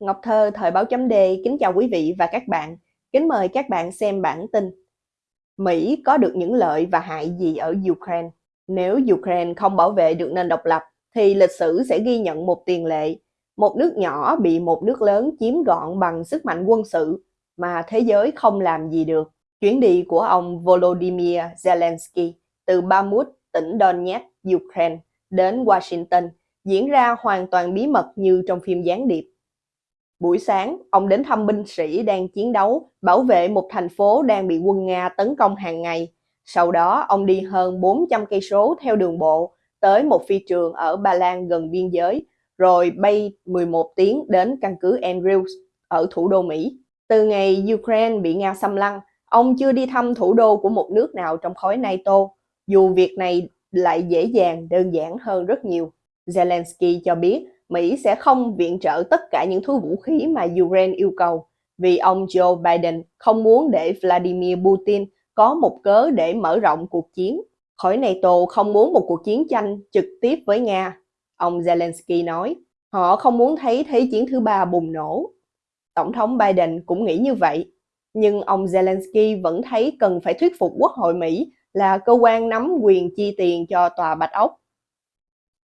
Ngọc Thơ, Thời báo chấm Đề kính chào quý vị và các bạn. Kính mời các bạn xem bản tin. Mỹ có được những lợi và hại gì ở Ukraine? Nếu Ukraine không bảo vệ được nền độc lập, thì lịch sử sẽ ghi nhận một tiền lệ. Một nước nhỏ bị một nước lớn chiếm gọn bằng sức mạnh quân sự mà thế giới không làm gì được. Chuyến đi của ông Volodymyr Zelensky từ Bamut, tỉnh Donetsk, Ukraine đến Washington diễn ra hoàn toàn bí mật như trong phim gián điệp. Buổi sáng, ông đến thăm binh sĩ đang chiến đấu, bảo vệ một thành phố đang bị quân Nga tấn công hàng ngày. Sau đó, ông đi hơn 400 cây số theo đường bộ tới một phi trường ở Ba Lan gần biên giới, rồi bay 11 tiếng đến căn cứ Andrews ở thủ đô Mỹ. Từ ngày Ukraine bị Nga xâm lăng, ông chưa đi thăm thủ đô của một nước nào trong khối NATO, dù việc này lại dễ dàng, đơn giản hơn rất nhiều. Zelensky cho biết Mỹ sẽ không viện trợ tất cả những thứ vũ khí mà Ukraine yêu cầu vì ông Joe Biden không muốn để Vladimir Putin có một cớ để mở rộng cuộc chiến. Khỏi NATO không muốn một cuộc chiến tranh trực tiếp với Nga, ông Zelensky nói. Họ không muốn thấy Thế chiến thứ ba bùng nổ. Tổng thống Biden cũng nghĩ như vậy, nhưng ông Zelensky vẫn thấy cần phải thuyết phục Quốc hội Mỹ là cơ quan nắm quyền chi tiền cho Tòa Bạch Ốc.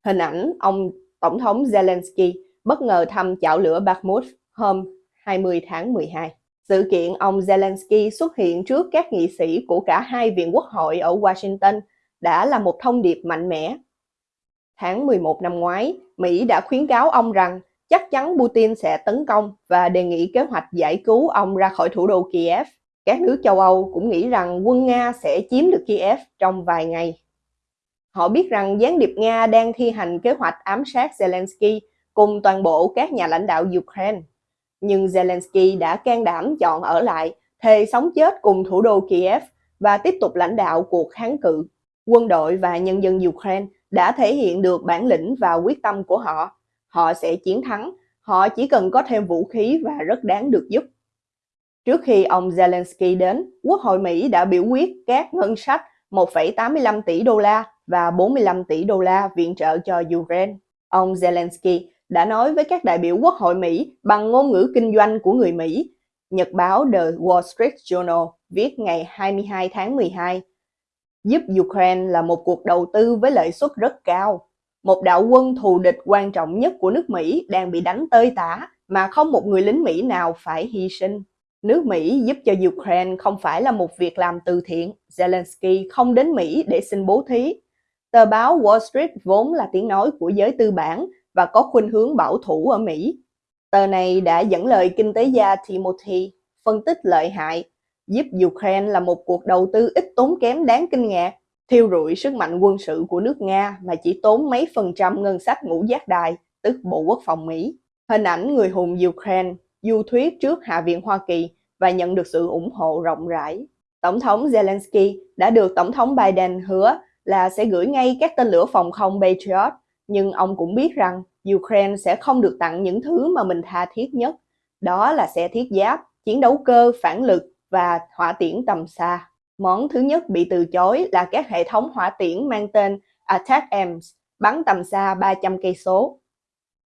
Hình ảnh ông Tổng thống Zelensky bất ngờ thăm chảo lửa Bakhmut hôm 20 tháng 12. Sự kiện ông Zelensky xuất hiện trước các nghị sĩ của cả hai viện quốc hội ở Washington đã là một thông điệp mạnh mẽ. Tháng 11 năm ngoái, Mỹ đã khuyến cáo ông rằng chắc chắn Putin sẽ tấn công và đề nghị kế hoạch giải cứu ông ra khỏi thủ đô Kiev. Các nước châu Âu cũng nghĩ rằng quân Nga sẽ chiếm được Kiev trong vài ngày. Họ biết rằng gián điệp Nga đang thi hành kế hoạch ám sát Zelensky cùng toàn bộ các nhà lãnh đạo Ukraine. Nhưng Zelensky đã can đảm chọn ở lại, thề sống chết cùng thủ đô Kiev và tiếp tục lãnh đạo cuộc kháng cự. Quân đội và nhân dân Ukraine đã thể hiện được bản lĩnh và quyết tâm của họ. Họ sẽ chiến thắng, họ chỉ cần có thêm vũ khí và rất đáng được giúp. Trước khi ông Zelensky đến, Quốc hội Mỹ đã biểu quyết các ngân sách 1,85 tỷ đô la và 45 tỷ đô la viện trợ cho Ukraine. Ông Zelensky đã nói với các đại biểu Quốc hội Mỹ bằng ngôn ngữ kinh doanh của người Mỹ. Nhật báo The Wall Street Journal viết ngày 22 tháng 12, giúp Ukraine là một cuộc đầu tư với lợi suất rất cao. Một đạo quân thù địch quan trọng nhất của nước Mỹ đang bị đánh tơi tả mà không một người lính Mỹ nào phải hy sinh. Nước Mỹ giúp cho Ukraine không phải là một việc làm từ thiện. Zelensky không đến Mỹ để xin bố thí. Tờ báo Wall Street vốn là tiếng nói của giới tư bản và có khuynh hướng bảo thủ ở Mỹ. Tờ này đã dẫn lời kinh tế gia Timothy phân tích lợi hại, giúp Ukraine là một cuộc đầu tư ít tốn kém đáng kinh ngạc, thiêu rụi sức mạnh quân sự của nước Nga mà chỉ tốn mấy phần trăm ngân sách ngũ giác đài, tức Bộ Quốc phòng Mỹ. Hình ảnh người hùng Ukraine du thuyết trước Hạ viện Hoa Kỳ và nhận được sự ủng hộ rộng rãi. Tổng thống Zelensky đã được Tổng thống Biden hứa là sẽ gửi ngay các tên lửa phòng không Patriot, nhưng ông cũng biết rằng Ukraine sẽ không được tặng những thứ mà mình tha thiết nhất. Đó là xe thiết giáp, chiến đấu cơ, phản lực và hỏa tiễn tầm xa. Món thứ nhất bị từ chối là các hệ thống hỏa tiễn mang tên Attack-Ms, bắn tầm xa 300 cây số.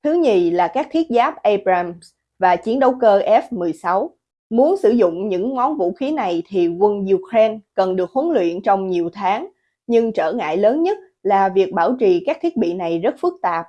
Thứ nhì là các thiết giáp Abrams và chiến đấu cơ F-16. Muốn sử dụng những món vũ khí này thì quân Ukraine cần được huấn luyện trong nhiều tháng nhưng trở ngại lớn nhất là việc bảo trì các thiết bị này rất phức tạp.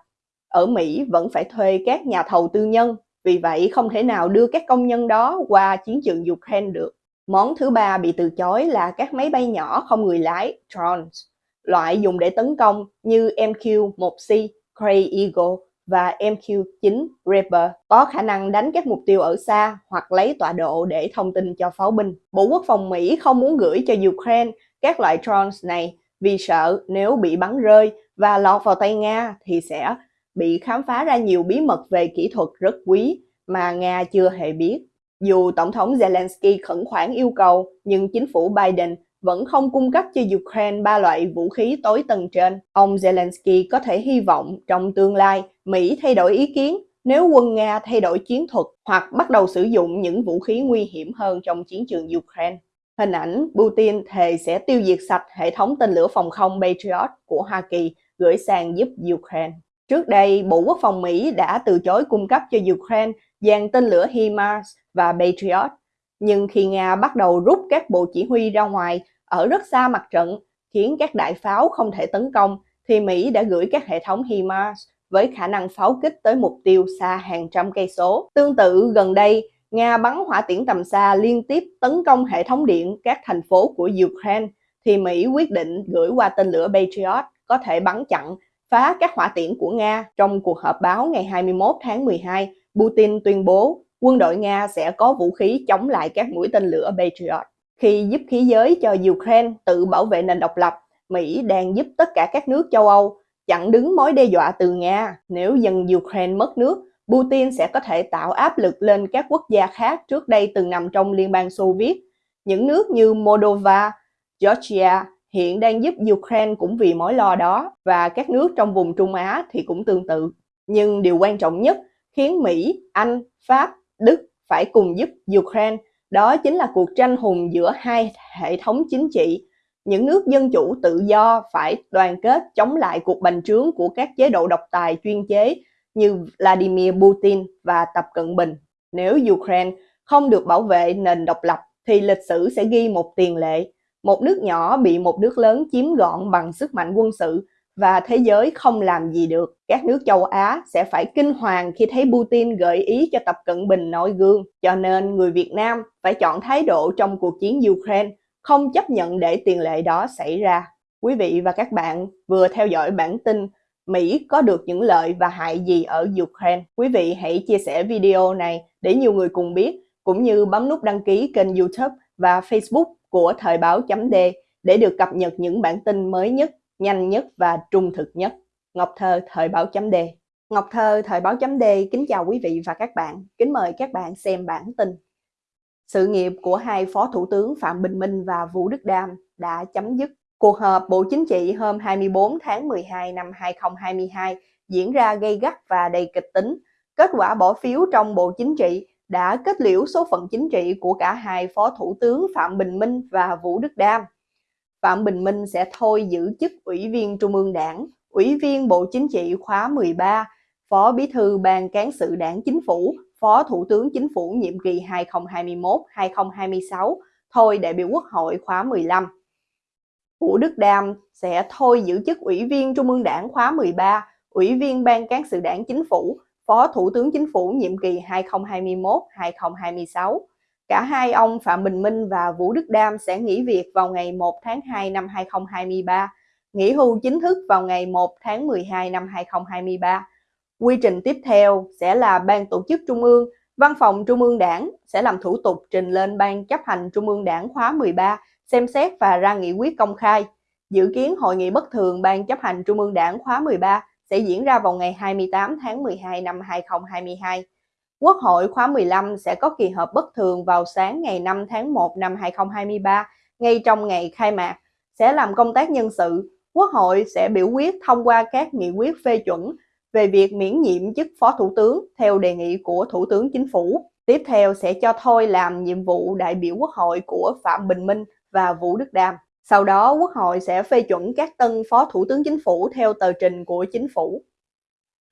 Ở Mỹ vẫn phải thuê các nhà thầu tư nhân, vì vậy không thể nào đưa các công nhân đó qua chiến trường Ukraine được. Món thứ ba bị từ chối là các máy bay nhỏ không người lái, drones, loại dùng để tấn công như MQ-1C, Gray Eagle và MQ-9 Reaper có khả năng đánh các mục tiêu ở xa hoặc lấy tọa độ để thông tin cho pháo binh. Bộ Quốc phòng Mỹ không muốn gửi cho Ukraine các loại drones này vì sợ nếu bị bắn rơi và lọt vào tay Nga thì sẽ bị khám phá ra nhiều bí mật về kỹ thuật rất quý mà Nga chưa hề biết. Dù Tổng thống Zelensky khẩn khoản yêu cầu, nhưng chính phủ Biden vẫn không cung cấp cho Ukraine ba loại vũ khí tối tầng trên. Ông Zelensky có thể hy vọng trong tương lai Mỹ thay đổi ý kiến nếu quân Nga thay đổi chiến thuật hoặc bắt đầu sử dụng những vũ khí nguy hiểm hơn trong chiến trường Ukraine. Hình ảnh Putin thề sẽ tiêu diệt sạch hệ thống tên lửa phòng không Patriot của Hoa Kỳ gửi sang giúp Ukraine. Trước đây, Bộ Quốc phòng Mỹ đã từ chối cung cấp cho Ukraine dàn tên lửa HIMARS và Patriot. Nhưng khi Nga bắt đầu rút các bộ chỉ huy ra ngoài ở rất xa mặt trận, khiến các đại pháo không thể tấn công, thì Mỹ đã gửi các hệ thống HIMARS với khả năng pháo kích tới mục tiêu xa hàng trăm cây số. Tương tự gần đây, Nga bắn hỏa tiễn tầm xa liên tiếp tấn công hệ thống điện các thành phố của Ukraine, thì Mỹ quyết định gửi qua tên lửa Patriot có thể bắn chặn, phá các hỏa tiễn của Nga. Trong cuộc họp báo ngày 21 tháng 12, Putin tuyên bố quân đội Nga sẽ có vũ khí chống lại các mũi tên lửa Patriot. Khi giúp khí giới cho Ukraine tự bảo vệ nền độc lập, Mỹ đang giúp tất cả các nước châu Âu chặn đứng mối đe dọa từ Nga. Nếu dân Ukraine mất nước, Putin sẽ có thể tạo áp lực lên các quốc gia khác trước đây từng nằm trong Liên bang Xô Viết. Những nước như Moldova, Georgia hiện đang giúp Ukraine cũng vì mối lo đó và các nước trong vùng Trung Á thì cũng tương tự. Nhưng điều quan trọng nhất khiến Mỹ, Anh, Pháp, Đức phải cùng giúp Ukraine đó chính là cuộc tranh hùng giữa hai hệ thống chính trị. Những nước dân chủ tự do phải đoàn kết chống lại cuộc bành trướng của các chế độ độc tài chuyên chế như Vladimir Putin và Tập Cận Bình. Nếu Ukraine không được bảo vệ nền độc lập thì lịch sử sẽ ghi một tiền lệ. Một nước nhỏ bị một nước lớn chiếm gọn bằng sức mạnh quân sự và thế giới không làm gì được. Các nước châu Á sẽ phải kinh hoàng khi thấy Putin gợi ý cho Tập Cận Bình noi gương. Cho nên người Việt Nam phải chọn thái độ trong cuộc chiến Ukraine, không chấp nhận để tiền lệ đó xảy ra. Quý vị và các bạn vừa theo dõi bản tin Mỹ có được những lợi và hại gì ở Ukraine. Quý vị hãy chia sẻ video này để nhiều người cùng biết, cũng như bấm nút đăng ký kênh youtube và facebook của Thời báo chấm D để được cập nhật những bản tin mới nhất nhanh nhất và trung thực nhất. Ngọc Thơ, Thời báo chấm D Ngọc Thơ, Thời báo chấm D kính chào quý vị và các bạn. Kính mời các bạn xem bản tin. Sự nghiệp của hai Phó Thủ tướng Phạm Bình Minh và Vũ Đức Đam đã chấm dứt. Cuộc họp Bộ Chính trị hôm 24 tháng 12 năm 2022 diễn ra gây gắt và đầy kịch tính. Kết quả bỏ phiếu trong Bộ Chính trị đã kết liễu số phận chính trị của cả hai Phó Thủ tướng Phạm Bình Minh và Vũ Đức Đam. Phạm Bình Minh sẽ thôi giữ chức Ủy viên Trung ương Đảng, Ủy viên Bộ Chính trị khóa 13, Phó Bí thư Ban Cán sự Đảng Chính phủ, Phó Thủ tướng Chính phủ nhiệm kỳ 2021-2026, thôi đại biểu Quốc hội khóa 15. Vũ Đức Đam sẽ thôi giữ chức Ủy viên Trung ương Đảng khóa 13, Ủy viên Ban Cán sự Đảng Chính phủ, Phó Thủ tướng Chính phủ nhiệm kỳ 2021-2026. Cả hai ông Phạm Bình Minh và Vũ Đức Đam sẽ nghỉ việc vào ngày 1 tháng 2 năm 2023, nghỉ hưu chính thức vào ngày 1 tháng 12 năm 2023. Quy trình tiếp theo sẽ là Ban Tổ chức Trung ương, Văn phòng Trung ương Đảng sẽ làm thủ tục trình lên Ban chấp hành Trung ương Đảng khóa 13 xem xét và ra nghị quyết công khai. Dự kiến hội nghị bất thường Ban chấp hành Trung ương Đảng khóa 13 sẽ diễn ra vào ngày 28 tháng 12 năm 2022. Quốc hội khóa 15 sẽ có kỳ họp bất thường vào sáng ngày 5 tháng 1 năm 2023, ngay trong ngày khai mạc, sẽ làm công tác nhân sự. Quốc hội sẽ biểu quyết thông qua các nghị quyết phê chuẩn về việc miễn nhiệm chức Phó Thủ tướng theo đề nghị của Thủ tướng Chính phủ. Tiếp theo sẽ cho thôi làm nhiệm vụ đại biểu Quốc hội của Phạm Bình Minh và Vũ Đức Đam. Sau đó Quốc hội sẽ phê chuẩn các tân Phó Thủ tướng Chính phủ theo tờ trình của Chính phủ.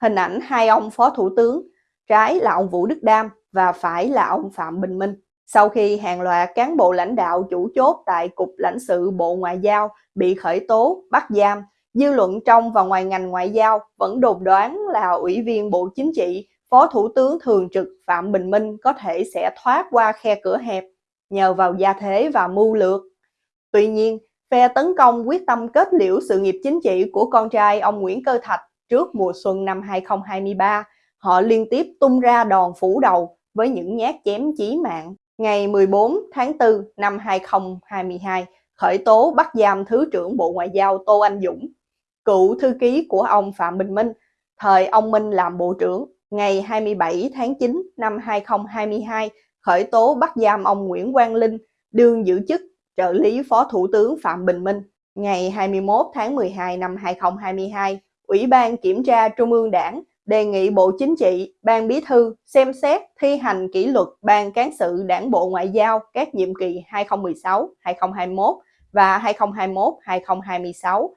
Hình ảnh hai ông Phó Thủ tướng trái là ông Vũ Đức Đam và phải là ông Phạm Bình Minh. Sau khi hàng loạt cán bộ lãnh đạo chủ chốt tại Cục lãnh sự Bộ Ngoại giao bị khởi tố, bắt giam, dư luận trong và ngoài ngành ngoại giao vẫn đồn đoán là Ủy viên Bộ Chính trị, Phó Thủ tướng Thường trực Phạm Bình Minh có thể sẽ thoát qua khe cửa hẹp nhờ vào gia thế và mưu lược. Tuy nhiên, phe tấn công quyết tâm kết liễu sự nghiệp chính trị của con trai ông Nguyễn Cơ Thạch trước mùa xuân năm 2023 họ liên tiếp tung ra đòn phủ đầu với những nhát chém chí mạng. Ngày 14 tháng 4 năm 2022, khởi tố bắt giam Thứ trưởng Bộ Ngoại giao Tô Anh Dũng, cựu thư ký của ông Phạm Bình Minh, thời ông Minh làm Bộ trưởng. Ngày 27 tháng 9 năm 2022, khởi tố bắt giam ông Nguyễn Quang Linh, đương giữ chức trợ lý Phó Thủ tướng Phạm Bình Minh. Ngày 21 tháng 12 năm 2022, Ủy ban Kiểm tra Trung ương Đảng đề nghị Bộ Chính trị, Ban Bí thư xem xét thi hành kỷ luật Ban Cán sự Đảng Bộ Ngoại giao các nhiệm kỳ 2016-2021 và 2021-2026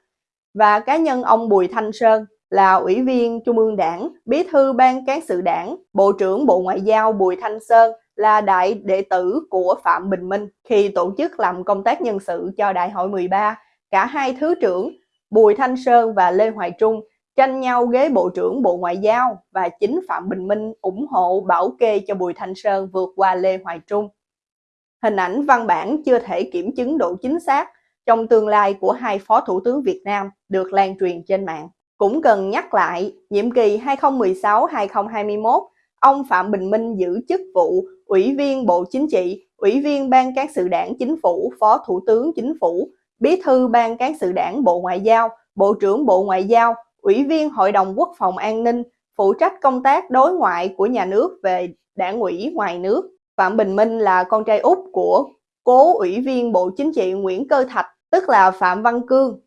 và cá nhân ông Bùi Thanh Sơn là Ủy viên Trung ương Đảng, Bí thư Ban Cán sự Đảng, Bộ trưởng Bộ Ngoại giao Bùi Thanh Sơn là đại đệ tử của Phạm Bình Minh khi tổ chức làm công tác nhân sự cho Đại hội 13. Cả hai thứ trưởng Bùi Thanh Sơn và Lê Hoài Trung tranh nhau ghế Bộ trưởng Bộ Ngoại giao và chính Phạm Bình Minh ủng hộ bảo kê cho Bùi Thanh Sơn vượt qua Lê Hoài Trung. Hình ảnh văn bản chưa thể kiểm chứng độ chính xác trong tương lai của hai Phó Thủ tướng Việt Nam được lan truyền trên mạng. Cũng cần nhắc lại, nhiệm kỳ 2016-2021, ông Phạm Bình Minh giữ chức vụ Ủy viên Bộ Chính trị, Ủy viên Ban Cán sự Đảng Chính phủ, Phó Thủ tướng Chính phủ, Bí thư Ban Cán sự Đảng Bộ Ngoại giao, Bộ trưởng Bộ Ngoại giao, Ủy viên Hội đồng Quốc phòng An ninh, phụ trách công tác đối ngoại của nhà nước về đảng ủy ngoài nước. Phạm Bình Minh là con trai út của cố Ủy viên Bộ Chính trị Nguyễn Cơ Thạch, tức là Phạm Văn Cương.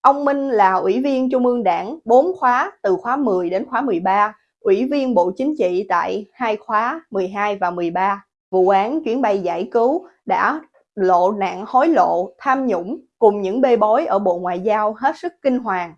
Ông Minh là Ủy viên Trung ương Đảng 4 khóa từ khóa 10 đến khóa 13, Ủy viên Bộ Chính trị tại hai khóa 12 và 13. Vụ án chuyến bay giải cứu đã lộ nạn hối lộ, tham nhũng cùng những bê bối ở Bộ Ngoại giao hết sức kinh hoàng.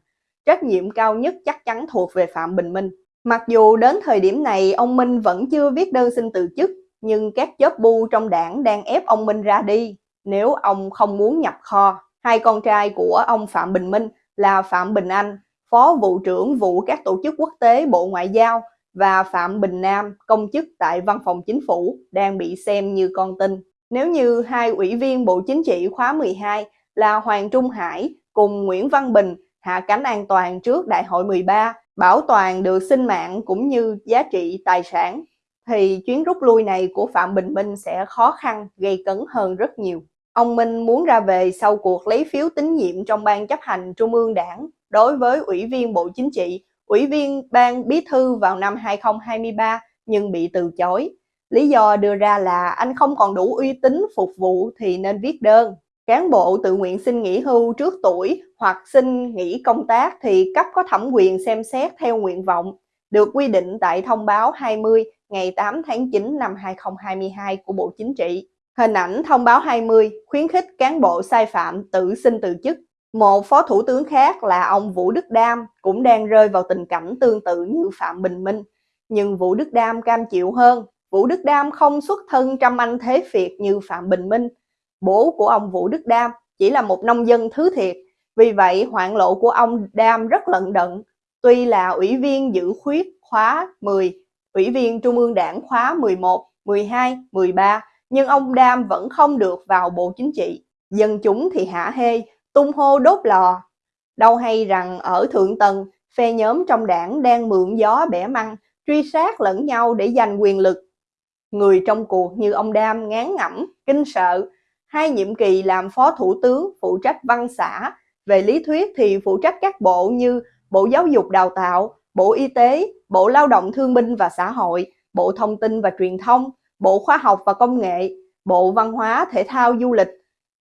Trách nhiệm cao nhất chắc chắn thuộc về Phạm Bình Minh. Mặc dù đến thời điểm này ông Minh vẫn chưa viết đơn xin từ chức, nhưng các chớp bu trong đảng đang ép ông Minh ra đi nếu ông không muốn nhập kho. Hai con trai của ông Phạm Bình Minh là Phạm Bình Anh, Phó vụ trưởng vụ các tổ chức quốc tế Bộ Ngoại giao và Phạm Bình Nam, công chức tại Văn phòng Chính phủ, đang bị xem như con tin. Nếu như hai ủy viên Bộ Chính trị khóa 12 là Hoàng Trung Hải cùng Nguyễn Văn Bình hạ cánh an toàn trước Đại hội 13, bảo toàn được sinh mạng cũng như giá trị tài sản, thì chuyến rút lui này của Phạm Bình Minh sẽ khó khăn, gây cấn hơn rất nhiều. Ông Minh muốn ra về sau cuộc lấy phiếu tín nhiệm trong ban chấp hành Trung ương Đảng đối với Ủy viên Bộ Chính trị, Ủy viên Ban Bí thư vào năm 2023 nhưng bị từ chối. Lý do đưa ra là anh không còn đủ uy tín phục vụ thì nên viết đơn. Cán bộ tự nguyện xin nghỉ hưu trước tuổi hoặc xin nghỉ công tác thì cấp có thẩm quyền xem xét theo nguyện vọng, được quy định tại thông báo 20 ngày 8 tháng 9 năm 2022 của Bộ Chính trị. Hình ảnh thông báo 20 khuyến khích cán bộ sai phạm tự xin từ chức. Một phó thủ tướng khác là ông Vũ Đức Đam cũng đang rơi vào tình cảnh tương tự như Phạm Bình Minh. Nhưng Vũ Đức Đam cam chịu hơn. Vũ Đức Đam không xuất thân trăm anh thế phiệt như Phạm Bình Minh. Bố của ông Vũ Đức Đam chỉ là một nông dân thứ thiệt. Vì vậy hoạn lộ của ông Đam rất lận đận. Tuy là ủy viên giữ khuyết khóa 10, ủy viên Trung ương Đảng khóa 11, 12, 13, nhưng ông Đam vẫn không được vào Bộ Chính trị. Dân chúng thì hả hê, tung hô đốt lò. Đâu hay rằng ở Thượng Tầng, phe nhóm trong đảng đang mượn gió bẻ măng, truy sát lẫn nhau để giành quyền lực. Người trong cuộc như ông Đam ngán ngẩm, kinh sợ. Hai nhiệm kỳ làm phó thủ tướng phụ trách văn xã, về lý thuyết thì phụ trách các bộ như Bộ Giáo dục Đào tạo, Bộ Y tế, Bộ Lao động Thương binh và Xã hội, Bộ Thông tin và Truyền thông, Bộ Khoa học và Công nghệ, Bộ Văn hóa, Thể thao, Du lịch,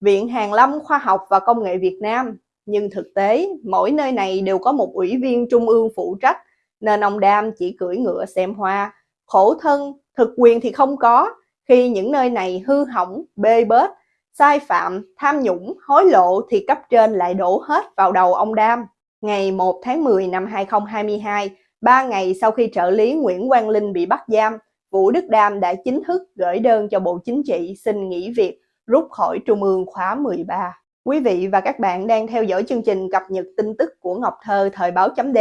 Viện Hàn lâm Khoa học và Công nghệ Việt Nam. Nhưng thực tế, mỗi nơi này đều có một ủy viên trung ương phụ trách, nên ông Đam chỉ cưỡi ngựa xem hoa. Khổ thân, thực quyền thì không có, khi những nơi này hư hỏng, bê bết, sai phạm, tham nhũng, hối lộ thì cấp trên lại đổ hết vào đầu ông Đam. Ngày 1 tháng 10 năm 2022, ba ngày sau khi trợ lý Nguyễn Quang Linh bị bắt giam, Vũ Đức Đam đã chính thức gửi đơn cho Bộ Chính trị xin nghỉ việc, rút khỏi Trung ương khóa 13. Quý vị và các bạn đang theo dõi chương trình cập nhật tin tức của Ngọc Thơ thời báo chấm D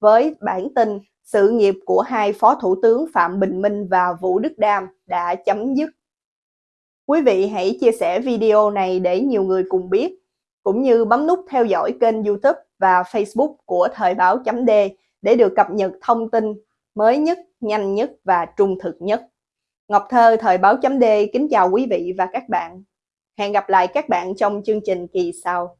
với bản tin sự nghiệp của hai Phó Thủ tướng Phạm Bình Minh và Vũ Đức Đam đã chấm dứt. Quý vị hãy chia sẻ video này để nhiều người cùng biết, cũng như bấm nút theo dõi kênh youtube và facebook của thời báo chấm D để được cập nhật thông tin mới nhất, nhanh nhất và trung thực nhất. Ngọc Thơ, Thời báo chấm D kính chào quý vị và các bạn. Hẹn gặp lại các bạn trong chương trình kỳ sau.